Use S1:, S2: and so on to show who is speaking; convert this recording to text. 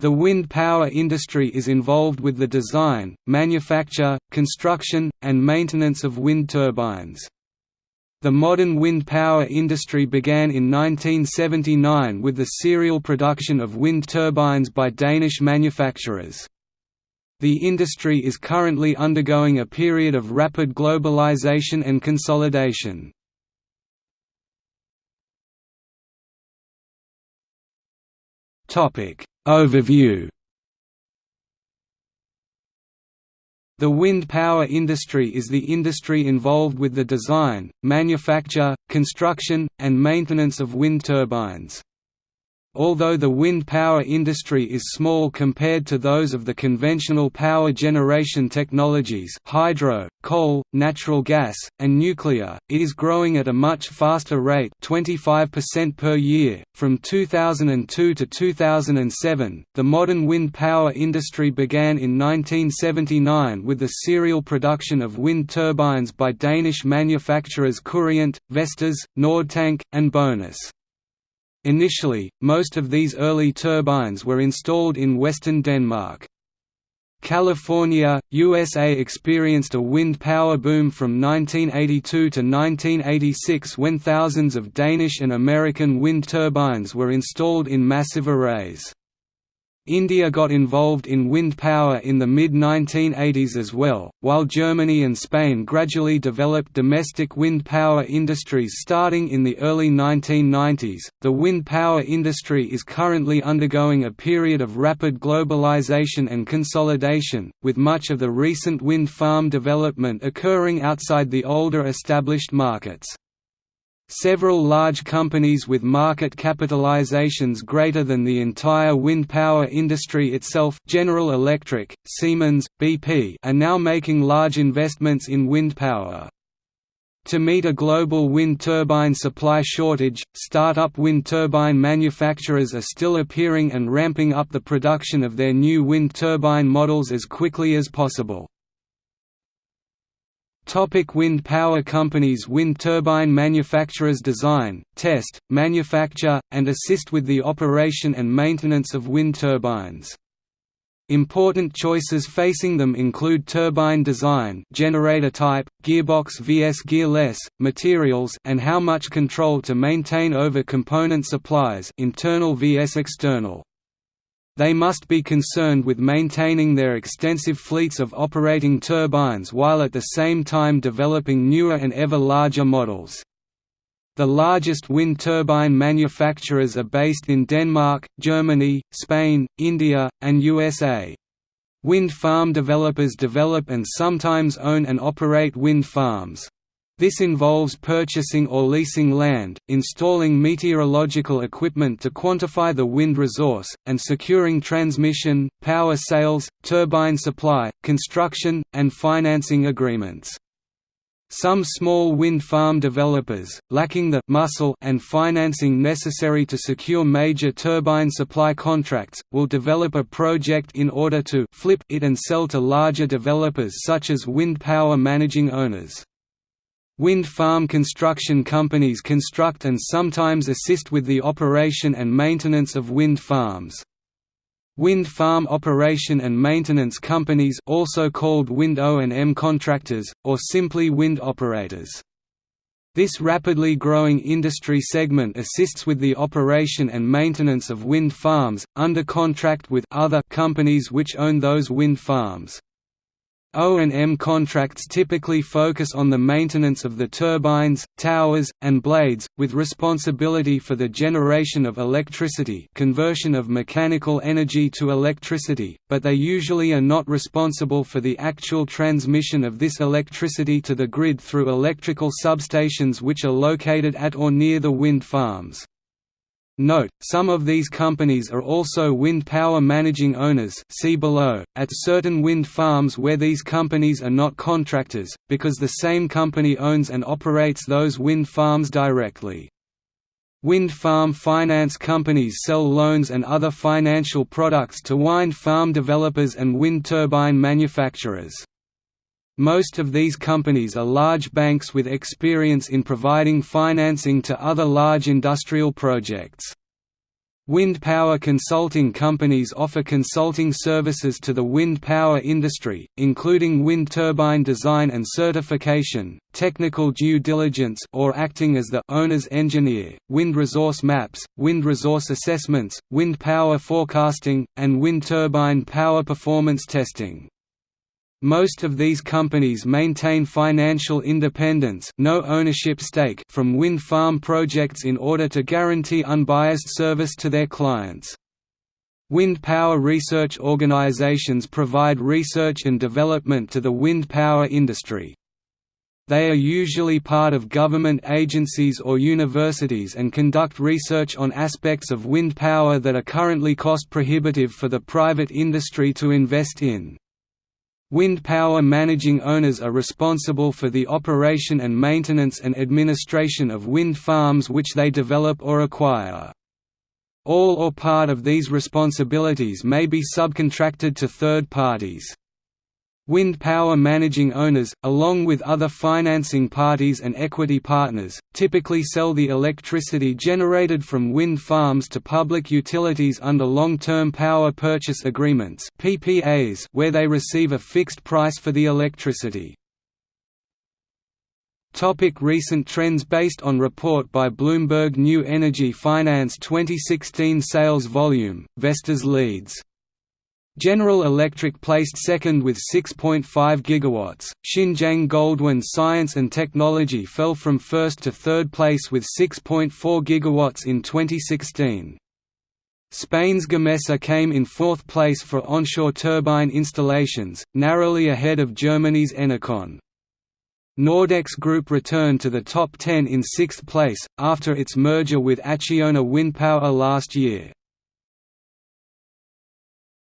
S1: The wind power industry is involved with the design, manufacture, construction, and maintenance of wind turbines. The modern wind power industry began in 1979 with the serial production of wind turbines by Danish manufacturers. The industry is currently undergoing a period of rapid globalization and consolidation. Overview The wind power industry is the industry involved with the design, manufacture, construction, and maintenance of wind turbines. Although the wind power industry is small compared to those of the conventional power generation technologies hydro, coal, natural gas, and nuclear, it is growing at a much faster rate 25% per year. From 2002 to 2007, the modern wind power industry began in 1979 with the serial production of wind turbines by Danish manufacturers Kuriant, Vestas, Nordtank, and Bonus. Initially, most of these early turbines were installed in western Denmark. California, USA experienced a wind power boom from 1982 to 1986 when thousands of Danish and American wind turbines were installed in massive arrays. India got involved in wind power in the mid-1980s as well, while Germany and Spain gradually developed domestic wind power industries starting in the early 1990s. The wind power industry is currently undergoing a period of rapid globalization and consolidation, with much of the recent wind farm development occurring outside the older established markets. Several large companies with market capitalizations greater than the entire wind power industry itself General Electric, Siemens, BP are now making large investments in wind power. To meet a global wind turbine supply shortage, start-up wind turbine manufacturers are still appearing and ramping up the production of their new wind turbine models as quickly as possible. Topic wind power companies Wind turbine manufacturers design, test, manufacture, and assist with the operation and maintenance of wind turbines. Important choices facing them include turbine design generator type, gearbox vs gearless, materials and how much control to maintain over component supplies internal vs external. They must be concerned with maintaining their extensive fleets of operating turbines while at the same time developing newer and ever larger models. The largest wind turbine manufacturers are based in Denmark, Germany, Spain, India, and USA. Wind farm developers develop and sometimes own and operate wind farms. This involves purchasing or leasing land, installing meteorological equipment to quantify the wind resource, and securing transmission, power sales, turbine supply, construction, and financing agreements. Some small wind farm developers, lacking the muscle and financing necessary to secure major turbine supply contracts, will develop a project in order to flip it and sell to larger developers such as wind power managing owners. Wind farm construction companies construct and sometimes assist with the operation and maintenance of wind farms. Wind farm operation and maintenance companies also called wind O&M contractors, or simply wind operators. This rapidly growing industry segment assists with the operation and maintenance of wind farms, under contract with other companies which own those wind farms. O&M contracts typically focus on the maintenance of the turbines, towers, and blades, with responsibility for the generation of electricity conversion of mechanical energy to electricity, but they usually are not responsible for the actual transmission of this electricity to the grid through electrical substations which are located at or near the wind farms. Note, some of these companies are also wind power managing owners see below, at certain wind farms where these companies are not contractors, because the same company owns and operates those wind farms directly. Wind farm finance companies sell loans and other financial products to wind farm developers and wind turbine manufacturers. Most of these companies are large banks with experience in providing financing to other large industrial projects. Wind power consulting companies offer consulting services to the wind power industry, including wind turbine design and certification, technical due diligence or acting as the owner's engineer, wind resource maps, wind resource assessments, wind power forecasting, and wind turbine power performance testing. Most of these companies maintain financial independence no ownership stake from wind farm projects in order to guarantee unbiased service to their clients. Wind power research organizations provide research and development to the wind power industry. They are usually part of government agencies or universities and conduct research on aspects of wind power that are currently cost prohibitive for the private industry to invest in. Wind power managing owners are responsible for the operation and maintenance and administration of wind farms which they develop or acquire. All or part of these responsibilities may be subcontracted to third parties. Wind power managing owners, along with other financing parties and equity partners, typically sell the electricity generated from wind farms to public utilities under long-term power purchase agreements (PPAs), where they receive a fixed price for the electricity. Topic recent trends Based on report by Bloomberg New Energy Finance 2016 sales volume, Vestas leads General Electric placed second with 6.5 gigawatts. Xinjiang Goldwind Science and Technology fell from first to third place with 6.4 gigawatts in 2016. Spain's Gamesa came in fourth place for onshore turbine installations, narrowly ahead of Germany's Enercon. Nordex Group returned to the top 10 in sixth place, after its merger with Acciona Windpower last year.